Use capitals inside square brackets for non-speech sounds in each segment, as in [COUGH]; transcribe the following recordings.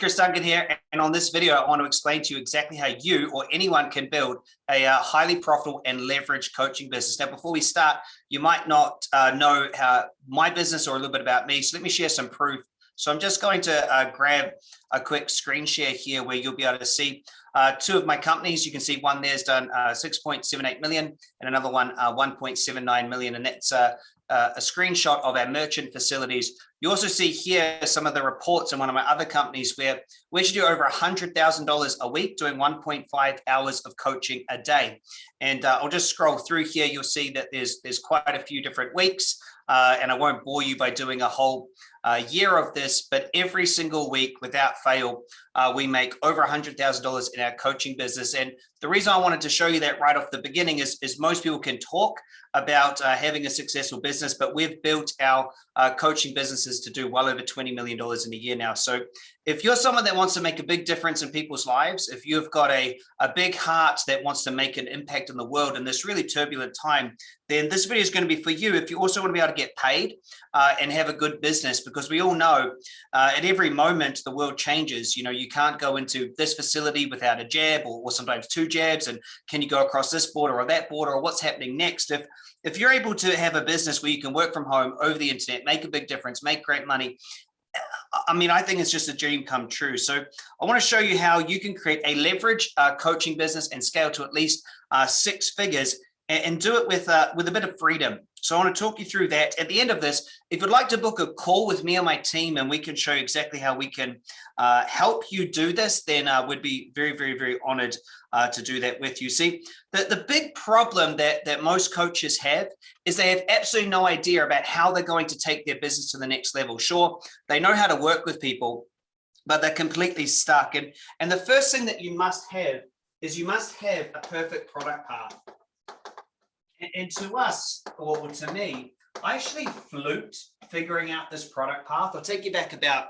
Chris Duncan here, and on this video, I want to explain to you exactly how you or anyone can build a uh, highly profitable and leveraged coaching business. Now, before we start, you might not uh, know how my business or a little bit about me, so let me share some proof. So I'm just going to uh, grab a quick screen share here where you'll be able to see uh, two of my companies. You can see one there's done uh, 6.78 million and another one uh, 1.79 million, and that's uh, a screenshot of our merchant facilities. You also see here some of the reports in one of my other companies where we should do over $100,000 a week doing 1.5 hours of coaching a day. And uh, I'll just scroll through here. You'll see that there's, there's quite a few different weeks uh, and I won't bore you by doing a whole uh, year of this, but every single week without fail, uh, we make over $100,000 in our coaching business. And the reason I wanted to show you that right off the beginning is, is most people can talk about uh, having a successful business, but we've built our uh, coaching businesses to do well over $20 million in a year now. So if you're someone that wants to make a big difference in people's lives, if you've got a, a big heart that wants to make an impact in the world in this really turbulent time, then this video is going to be for you. If you also want to be able to get paid uh, and have a good business, because we all know uh, at every moment the world changes. You know, you can't go into this facility without a jab or, or sometimes two jabs. And can you go across this border or that border or what's happening next? If if you're able to have a business where you can work from home over the internet, make a big difference, make great money, I mean, I think it's just a dream come true. So I want to show you how you can create a leverage uh, coaching business and scale to at least uh, six figures and, do it with, uh, with a bit of freedom. So I want to talk you through that. At the end of this, if you'd like to book a call with me and my team and we can show you exactly how we can uh, help you do this, then uh, we'd be very, very, very honored uh, to do that with you. See, the, the big problem that, that most coaches have is they have absolutely no idea about how they're going to take their business to the next level. Sure, they know how to work with people, but they're completely stuck. And, and the first thing that you must have is you must have a perfect product path. And, and to us, or to me, I actually fluked figuring out this product path. I'll take you back about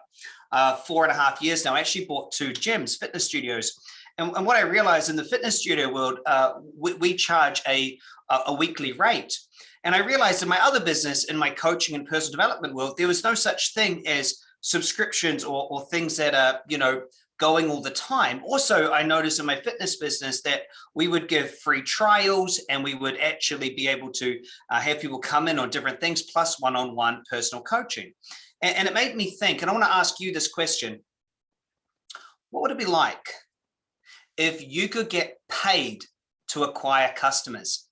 uh, four and a half years now. I actually bought two gyms, fitness studios. And, and what I realized in the fitness studio world, uh, we, we, charge a, a weekly rate. And I realized in my other business, in my coaching and personal development world, there was no such thing as subscriptions or, or things that are, you know, going all the time. Also, I noticed in my fitness business that we would give free trials and we would actually be able to uh, have people come in on different things plus one-on-one -on -one personal coaching. And, and it made me think, and I want to ask you this question. What would it be like if you could get paid to acquire customers?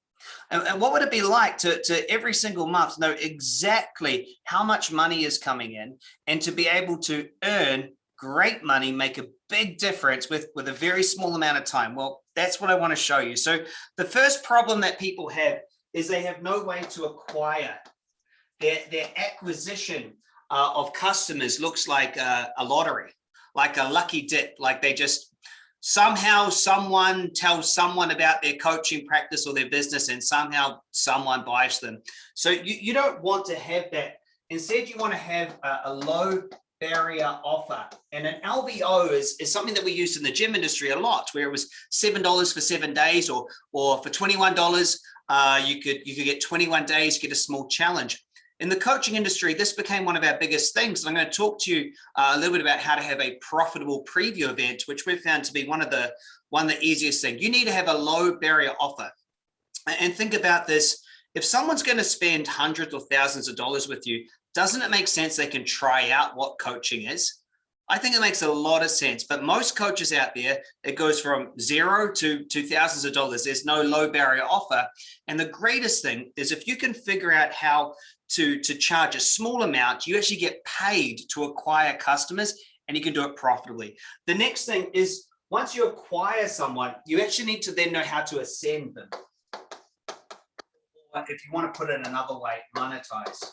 And, and, what would it be like to, to every single month know exactly how much money is coming in and to be able to earn great money, make a big difference with, with a very small amount of time. Well, that's what I want to show you. So the first problem that people have is they have no way to acquire. Their, their acquisition uh, of customers looks like a, a lottery, like a lucky dip, like they just somehow someone tells someone about their coaching practice or their business and somehow someone buys them. So you, you don't want to have that. Instead, you want to have a, a low barrier offer. And an LBO is, is something that we used in the gym industry a lot, where it was $7 for seven days or, or for $21, uh, you, could, you could get 21 days, get a small challenge. In the coaching industry, this became one of our biggest things. And I'm going to talk to you uh, a little bit about how to have a profitable preview event, which we've found to be one of the one of the easiest things. You need to have a low barrier offer. And think about this. If someone's going to spend hundreds or thousands of dollars with you, doesn't it make sense they can try out what coaching is? I think it makes a lot of sense, but most coaches out there, it goes from zero to, to thousands of dollars. There's no low barrier offer. And the greatest thing is if you can figure out how to, to charge a small amount, you actually get paid to acquire customers and you can do it profitably. The next thing is once you acquire someone, you actually need to then know how to ascend them. If you want to put it another way, monetize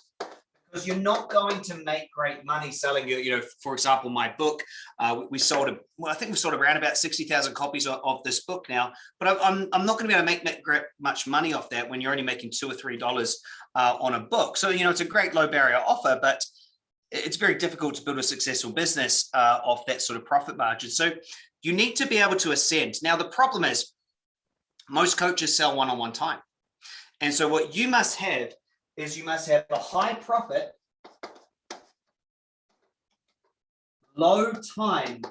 because you're not going to make great money selling your, you know, for example, my book, uh, we sold, a, well, I think we sold around about 60,000 copies of, of, this book now, but I'm, I'm not going to be able to make, much money off that when you're only making two or three dollars uh, on a book. So, you know, it's a great low barrier offer, but it's very difficult to build a successful business uh, off that sort of profit margin. So you need to be able to ascend. Now, the problem is most coaches sell one-on-one -on -one time. And so what you must have is you must have a high profit, low time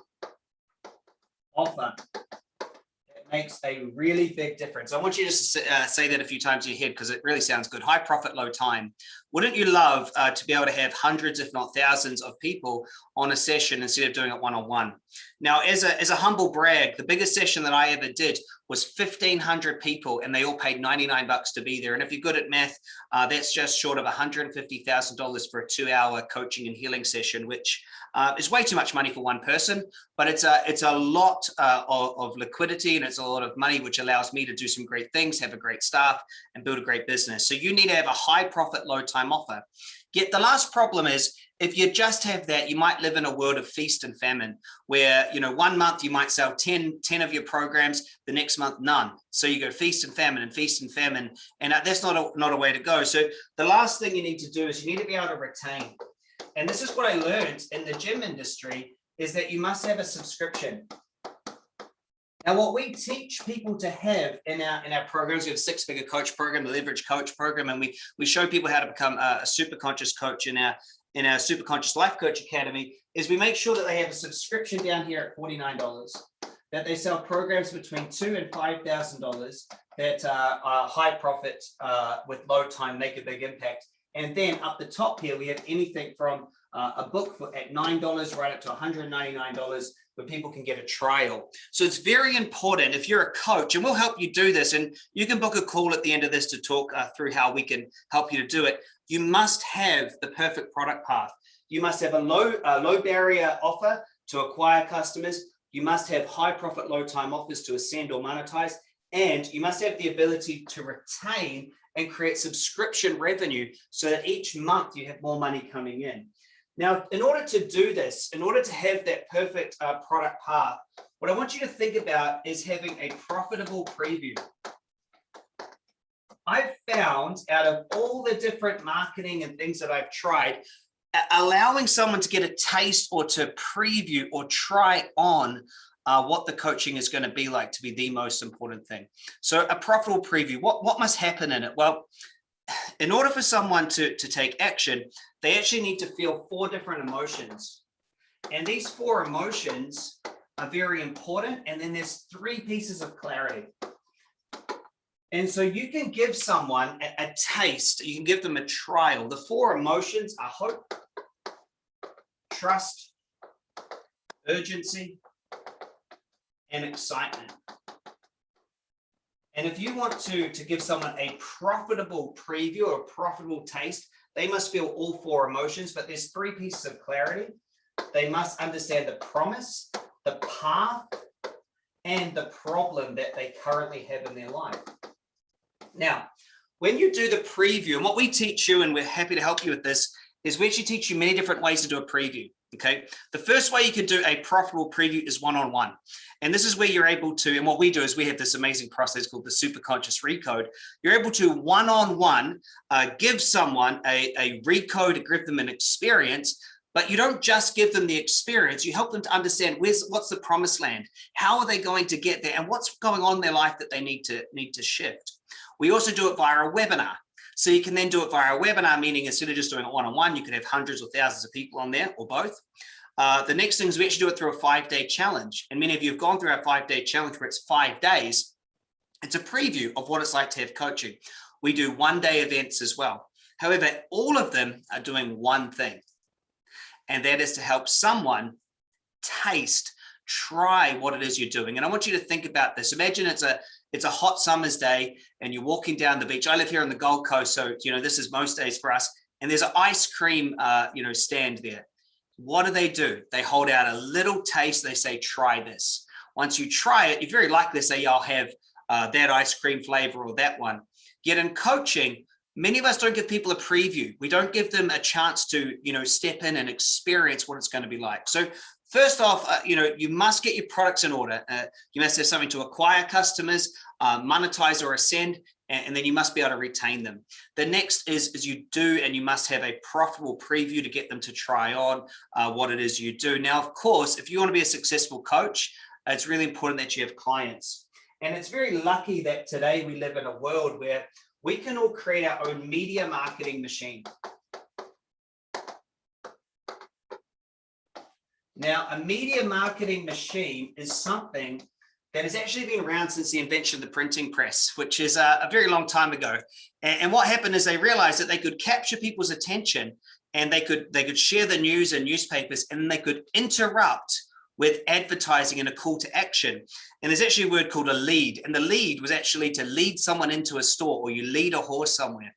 offer It makes a really big difference. I want you to just uh, say that a few times in your head because it really sounds good. High profit, low time. Wouldn't you love uh, to be able to have hundreds, if not thousands of people on a session instead of doing it one-on-one? -on -one? Now, as a, as a humble brag, the biggest session that I ever did was 1500 people and they all paid 99 bucks to be there. And if you're good at math, uh, that's just short of $150,000 for a two hour coaching and healing session, which uh, is way too much money for one person, but it's a, it's a lot uh, of, of, liquidity and it's a lot of money, which allows me to do some great things, have a great staff and build a great business. So you need to have a high profit, low time offer. Yet the last problem is if you just have that, you might live in a world of feast and famine where, you know, one month you might sell 10, 10 of your programs, the next month, none. So you go feast and famine and feast and famine, and uh, that's not a, not a way to go. So the last thing you need to do is you need to be able to retain. And this is what I learned in the gym industry is that you must have a subscription. Now, what we teach people to have in our in our programs, we have a six-figure coach program, the leverage coach program, and we we show people how to become a, a super conscious coach in our in our super conscious life coach academy. Is we make sure that they have a subscription down here at forty nine dollars, that they sell programs between two and five thousand dollars that uh, are high profit uh, with low time, make a big impact. And then up the top here, we have anything from uh, a book for, at $9 right up to $199 where people can get a trial. So it's very important if you're a coach, and we'll help you do this, and you can book a call at the end of this to talk uh, through how we can help you to do it. You must have the perfect product path. You must have a low, uh, low barrier offer to acquire customers. You must have high profit, low time offers to ascend or monetize. And you must have the ability to retain and create subscription revenue so that each month you have more money coming in. Now, in order to do this, in order to have that perfect uh, product path, what I want you to think about is having a profitable preview. I've found out of all the different marketing and things that I've tried, allowing someone to get a taste or to preview or try on uh, what the coaching is going to be like to be the most important thing. So a profitable preview, what, what must happen in it? Well, [SIGHS] in order for someone to, to take action, they actually need to feel four different emotions. And these four emotions are very important. And then there's three pieces of clarity. And so you can give someone a, a taste, you can give them a trial. The four emotions are hope, trust, urgency, and excitement. And if you want to, to give someone a profitable preview or a profitable taste, they must feel all four emotions, but there's three pieces of clarity. They must understand the promise, the path, and the problem that they currently have in their life. Now, when you do the preview, and what we teach you, and we're happy to help you with this, is we actually teach you many different ways to do a preview. Okay, the first way you can do a profitable preview is one-on-one. -on -one. And this is where you're able to, and what we do is we have this amazing process called the super conscious recode. You're able to one-on-one -on -one, uh, give someone a, a recode, give them an experience, but you don't just give them the experience, you help them to understand where's what's the promised land, how are they going to get there, and what's going on in their life that they need to need to shift. We also do it via a webinar. So you can then do it via a webinar, meaning instead of just doing it one-on-one, -on -one, you could have hundreds or thousands of people on there or both. Uh, the next thing is we actually do it through a five-day challenge. And many of you have gone through our five-day challenge where it's five days. It's a preview of what it's like to have coaching. We do one-day events as well. However, all of them are doing one thing, and that is to help someone taste, try what it is you're doing. And I want you to think about this. Imagine it's a it's a hot summer's day and you're walking down the beach. I live here on the Gold Coast, so you know this is most days for us. And there's an ice cream, uh, you know, stand there. What do they do? They hold out a little taste. They say, "Try this." Once you try it, you're very likely to say, "I'll have uh, that ice cream flavor or that one." Yet in coaching, many of us don't give people a preview. We don't give them a chance to, you know, step in and experience what it's going to be like. So First off, uh, you know, you must get your products in order. Uh, you must have something to acquire customers, uh, monetize or ascend, and, and, then you must be able to retain them. The next is, is you do, and you must have a profitable preview to get them to try on uh, what it is you do. Now, of course, if you want to be a successful coach, it's really important that you have clients. And it's very lucky that today we live in a world where we can all create our own media marketing machine. Now, a media marketing machine is something that has actually been around since the invention of the printing press, which is a, a very long time ago. And, and, what happened is they realized that they could capture people's attention and they could they could share the news and newspapers and they could interrupt with advertising and a call to action. And there's actually a word called a lead. And the lead was actually to lead someone into a store or you lead a horse somewhere.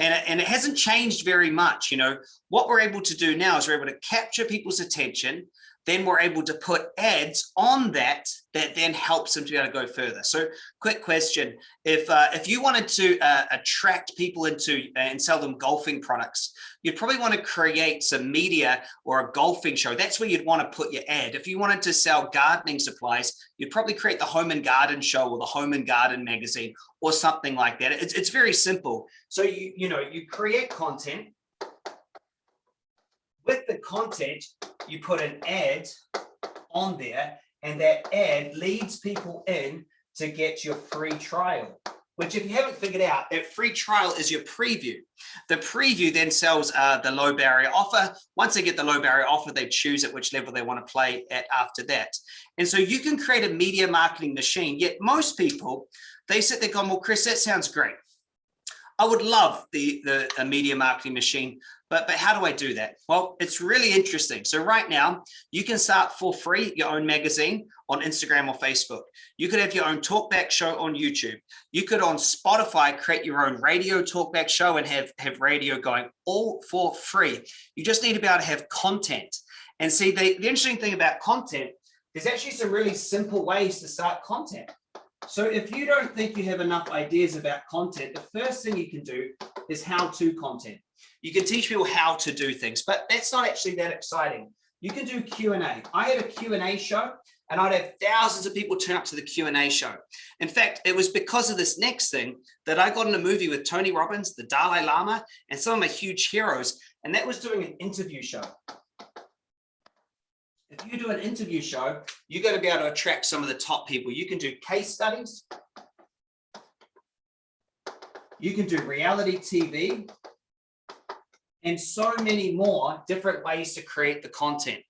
And, and it hasn't changed very much. You know, what we're able to do now is we're able to capture people's attention then we're able to put ads on that that then helps them to be able to go further. So quick question, if uh, if you wanted to uh, attract people into uh, and sell them golfing products, you'd probably want to create some media or a golfing show. That's where you'd want to put your ad. If you wanted to sell gardening supplies, you'd probably create the home and garden show or the home and garden magazine or something like that. It's, it's very simple. So you, you know, you create content with the content, you put an ad on there and that ad leads people in to get your free trial which if you haven't figured out, that free trial is your preview. The preview then sells uh, the low barrier offer. Once they get the low barrier offer, they choose at which level they want to play at after that. And so you can create a media marketing machine, yet most people, they sit there going, well, Chris, that sounds great. I would love the, the media marketing machine, but, but how do I do that? Well, it's really interesting. So right now you can start for free your own magazine on Instagram or Facebook. You could have your own talkback show on YouTube. You could on Spotify create your own radio talkback show and have, have radio going all for free. You just need to be able to have content. And see, the, the interesting thing about content, there's actually some really simple ways to start content. So if you don't think you have enough ideas about content, the first thing you can do is how-to content. You can teach people how to do things, but that's not actually that exciting. You can do Q&A. I had a Q&A show and I'd have thousands of people turn up to the Q&A show. In fact, it was because of this next thing that I got in a movie with Tony Robbins, the Dalai Lama, and some of my huge heroes, and that was doing an interview show. If you do an interview show, you're going to be able to attract some of the top people. You can do case studies. You can do reality TV and so many more different ways to create the content.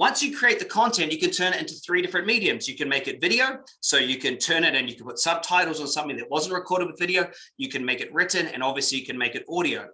Once you create the content, you can turn it into three different mediums. You can make it video, so you can turn it and you can put subtitles on something that wasn't recorded with video. You can make it written, and obviously you can make it audio.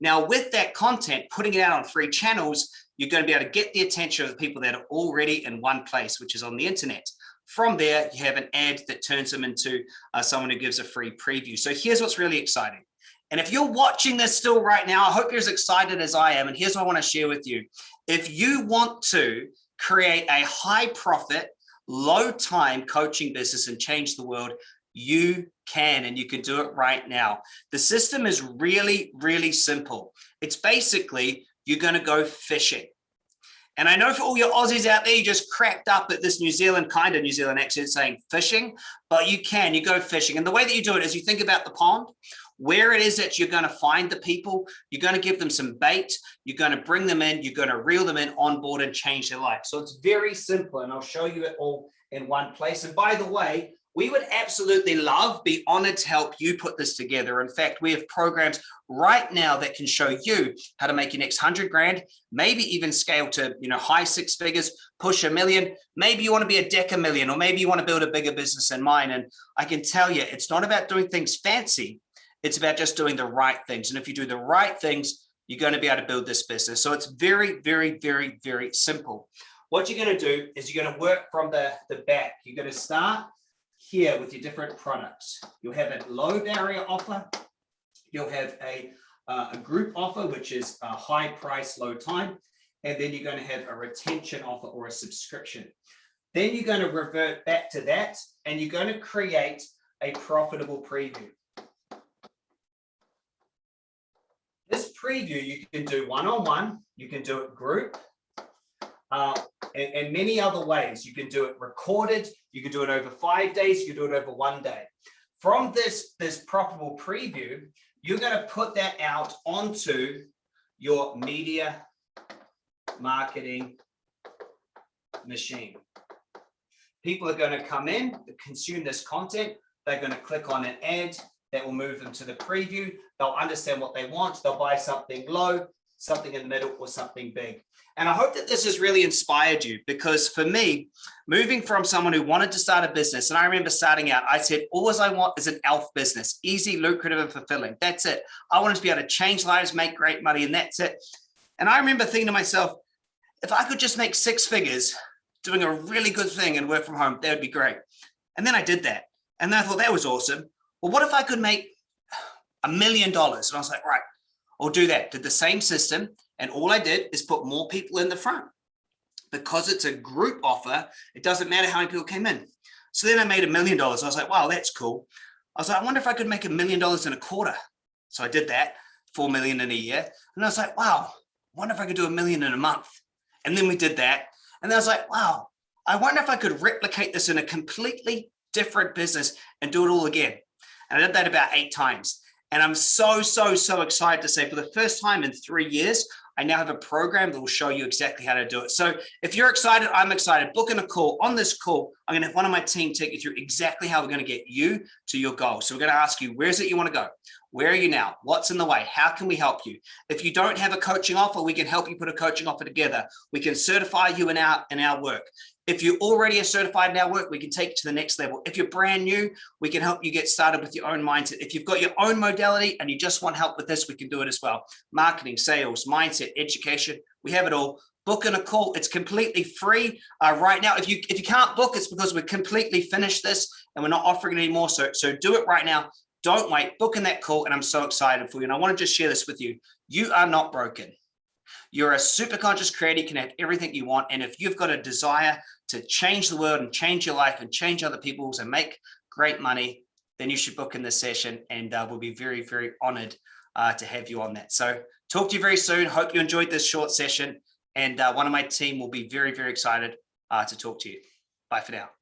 Now, with that content, putting it out on three channels, you're going to be able to get the attention of the people that are already in one place, which is on the internet. From there, you have an ad that turns them into uh, someone who gives a free preview. So here's what's really exciting. And if you're watching this still right now, I hope you're as excited as I am. And here's what I want to share with you. If you want to create a high profit, low time coaching business and change the world, you can and you can do it right now. The system is really, really simple. It's basically you're going to go fishing. And I know for all your Aussies out there, you just cracked up at this New Zealand kind of New Zealand accent saying fishing, but you can, you go fishing. And the way that you do it is you think about the pond where it is that you're going to find the people, you're going to give them some bait, you're going to bring them in, you're going to reel them in on board and change their life. So it's very simple and I'll show you it all in one place. And by the way, we would absolutely love, be honored to help you put this together. In fact, we have programs right now that can show you how to make your next hundred grand, maybe even scale to, you know, high six figures, push a million. Maybe you want to be a deca million, or maybe you want to build a bigger business than mine. And I can tell you, it's not about doing things fancy. It's about just doing the right things. And if you do the right things, you're going to be able to build this business. So it's very, very, very, very simple. What you're going to do is you're going to work from the, the back. You're going to start here with your different products. You'll have a low barrier offer. You'll have a, uh, a group offer, which is a high price, low time. And then you're going to have a retention offer or a subscription. Then you're going to revert back to that and you're going to create a profitable preview. This preview, you can do one-on-one, -on -one, you can do it group, uh, and, and, many other ways. You can do it recorded, you can do it over five days, you can do it over one day. From this, this profitable preview, you're going to put that out onto your media marketing machine. People are going to come in, consume this content, they're going to click on an ad, that will move them to the preview. They'll understand what they want. They'll buy something low, something in the middle or something big. And I hope that this has really inspired you because for me, moving from someone who wanted to start a business, and I remember starting out, I said, all I want is an ELF business, easy, lucrative, and fulfilling. That's it. I wanted to be able to change lives, make great money, and that's it. And I remember thinking to myself, if I could just make six figures doing a really good thing and work from home, that would be great. And then I did that. And I thought that was awesome. Well, what if I could make a million dollars? And I was like, right, I'll do that. Did the same system. And all I did is put more people in the front. Because it's a group offer, it doesn't matter how many people came in. So then I made a million dollars. I was like, wow, that's cool. I was like, I wonder if I could make a million dollars in a quarter. So I did that, 4 million in a year. And I was like, wow, wonder if I could do a million in a month. And then we did that. And I was like, wow, I wonder if I could replicate this in a completely different business and do it all again. And I did that about eight times. And I'm so, so, so excited to say for the first time in three years, I now have a program that will show you exactly how to do it. So if you're excited, I'm excited. Book in a call. On this call, I'm going to have one of my team take you through exactly how we're going to get you to your goal. So we're going to ask you, where is it you want to go? Where are you now? What's in the way? How can we help you? If you don't have a coaching offer, we can help you put a coaching offer together. We can certify you in our, in our work. If you already are certified in our work, we can take you to the next level. If you're brand new, we can help you get started with your own mindset. If you've got your own modality and you just want help with this, we can do it as well. Marketing, sales, mindset, education, we have it all. Book in a call. It's completely free uh, right now. If you if you can't book, it's because we're completely finished this and we're not offering it anymore. So, so do it right now. Don't wait. Book in that call. And I'm so excited for you. And I want to just share this with you. You are not broken. You're a super conscious creator. You can have everything you want. And if you've got a desire to change the world and change your life and change other people's and make great money, then you should book in this session and uh, we'll be very, very honored uh, to have you on that. So talk to you very soon. Hope you enjoyed this short session and uh, one of my team will be very, very excited uh, to talk to you. Bye for now.